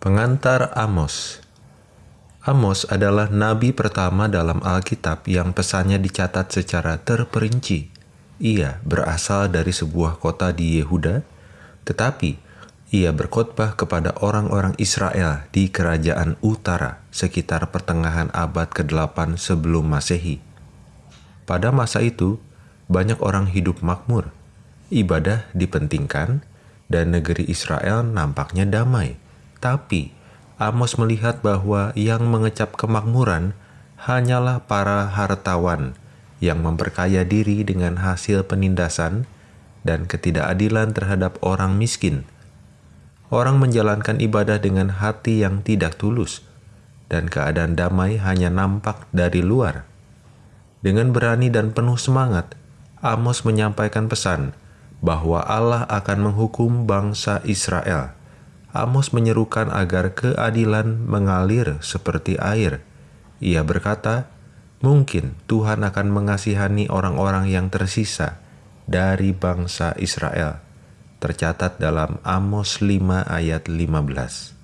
Pengantar Amos Amos adalah nabi pertama dalam Alkitab yang pesannya dicatat secara terperinci. Ia berasal dari sebuah kota di Yehuda, tetapi ia berkhotbah kepada orang-orang Israel di kerajaan utara sekitar pertengahan abad ke-8 sebelum Masehi. Pada masa itu, banyak orang hidup makmur, ibadah dipentingkan, dan negeri Israel nampaknya damai. Tapi Amos melihat bahwa yang mengecap kemakmuran hanyalah para hartawan yang memperkaya diri dengan hasil penindasan dan ketidakadilan terhadap orang miskin. Orang menjalankan ibadah dengan hati yang tidak tulus, dan keadaan damai hanya nampak dari luar. Dengan berani dan penuh semangat, Amos menyampaikan pesan bahwa Allah akan menghukum bangsa Israel. Amos menyerukan agar keadilan mengalir seperti air. Ia berkata, mungkin Tuhan akan mengasihani orang-orang yang tersisa dari bangsa Israel. Tercatat dalam Amos 5 ayat 15.